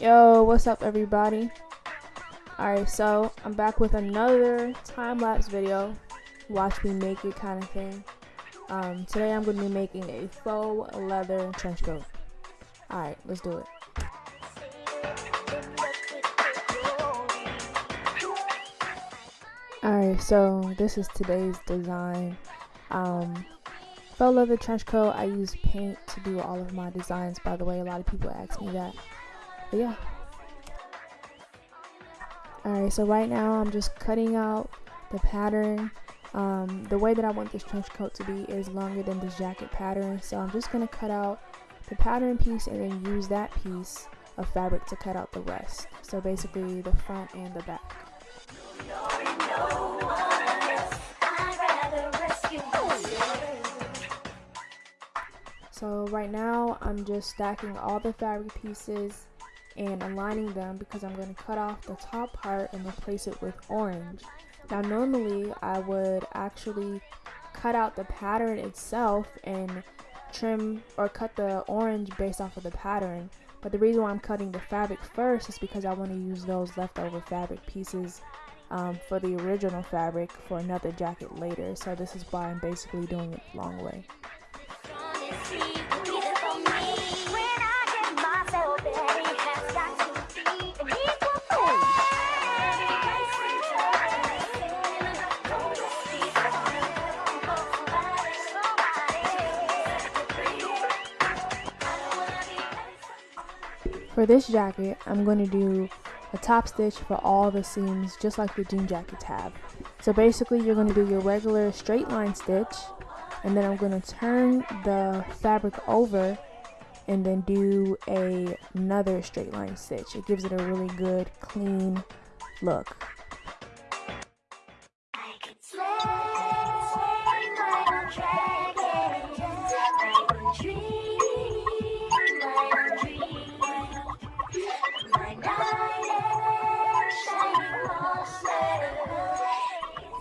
Yo, what's up everybody? Alright, so I'm back with another time-lapse video. Watch me make it kind of thing. Um, today I'm going to be making a faux leather trench coat. Alright, let's do it. Alright, so this is today's design. Um, faux leather trench coat, I use paint to do all of my designs by the way. A lot of people ask me that. But yeah. Alright, so right now I'm just cutting out the pattern. Um, the way that I want this trench coat to be is longer than this jacket pattern. So I'm just going to cut out the pattern piece and then use that piece of fabric to cut out the rest. So basically the front and the back. So right now I'm just stacking all the fabric pieces and aligning them because I'm going to cut off the top part and replace it with orange. Now normally I would actually cut out the pattern itself and trim or cut the orange based off of the pattern but the reason why I'm cutting the fabric first is because I want to use those leftover fabric pieces um, for the original fabric for another jacket later so this is why I'm basically doing it the long way. For this jacket, I'm going to do a top stitch for all the seams just like the jean jackets have. So basically you're going to do your regular straight line stitch and then I'm going to turn the fabric over and then do a, another straight line stitch. It gives it a really good clean look.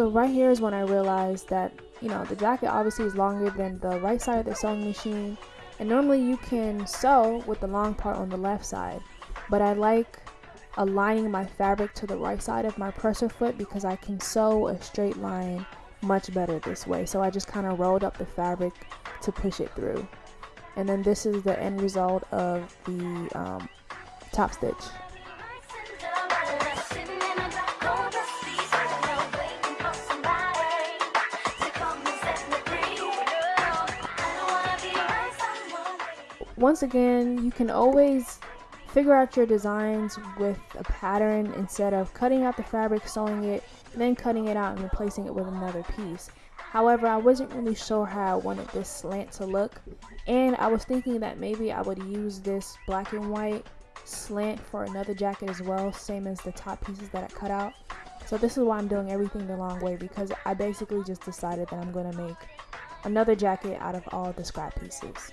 So right here is when I realized that, you know, the jacket obviously is longer than the right side of the sewing machine. And normally you can sew with the long part on the left side. But I like aligning my fabric to the right side of my presser foot because I can sew a straight line much better this way. So I just kind of rolled up the fabric to push it through. And then this is the end result of the um, top stitch. Once again, you can always figure out your designs with a pattern instead of cutting out the fabric, sewing it, then cutting it out and replacing it with another piece. However, I wasn't really sure how I wanted this slant to look, and I was thinking that maybe I would use this black and white slant for another jacket as well, same as the top pieces that I cut out. So this is why I'm doing everything the long way because I basically just decided that I'm going to make another jacket out of all the scrap pieces.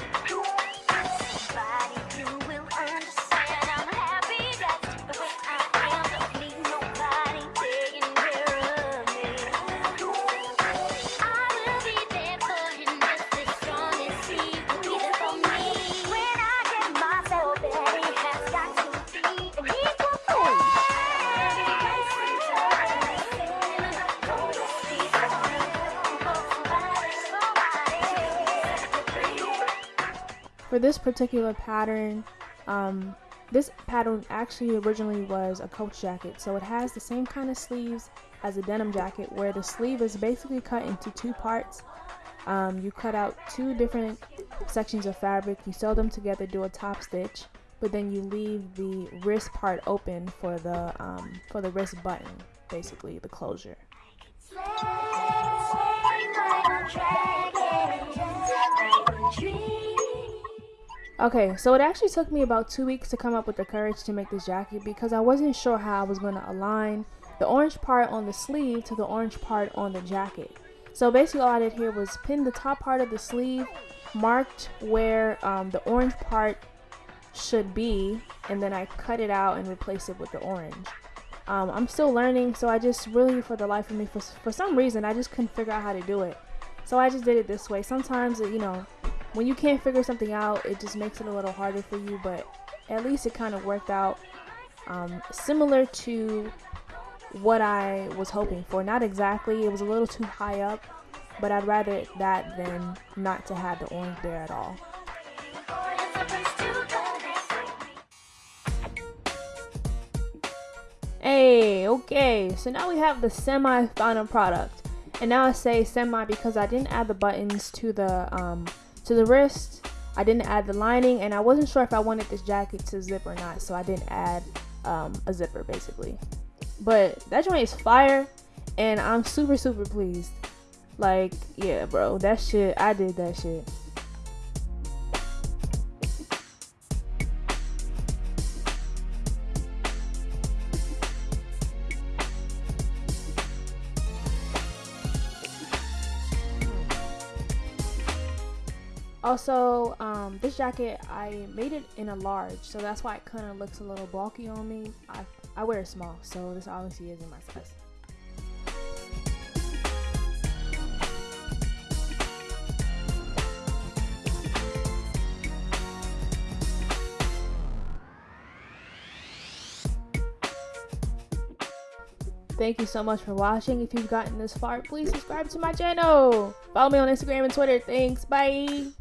For this particular pattern, um, this pattern actually originally was a coach jacket, so it has the same kind of sleeves as a denim jacket where the sleeve is basically cut into two parts. Um, you cut out two different sections of fabric, you sew them together, do a top stitch, but then you leave the wrist part open for the um, for the wrist button, basically the closure. Okay, so it actually took me about two weeks to come up with the courage to make this jacket because I wasn't sure how I was going to align the orange part on the sleeve to the orange part on the jacket. So basically all I did here was pin the top part of the sleeve, marked where um, the orange part should be, and then I cut it out and replace it with the orange. Um, I'm still learning, so I just really, for the life of me, for, for some reason, I just couldn't figure out how to do it. So I just did it this way. Sometimes, you know, when you can't figure something out, it just makes it a little harder for you, but at least it kind of worked out um, similar to what I was hoping for. Not exactly, it was a little too high up, but I'd rather that than not to have the orange there at all. Hey, okay, so now we have the semi-final product. And now I say semi because I didn't add the buttons to the um, to the wrist. I didn't add the lining and I wasn't sure if I wanted this jacket to zip or not, so I didn't add um, a zipper basically. But that joint is fire and I'm super super pleased. Like, yeah, bro, that shit, I did that shit. Also, um, this jacket, I made it in a large, so that's why it kind of looks a little bulky on me. I, I wear a small, so this obviously isn't my size. Thank you so much for watching. If you've gotten this far, please subscribe to my channel. Follow me on Instagram and Twitter. Thanks. Bye.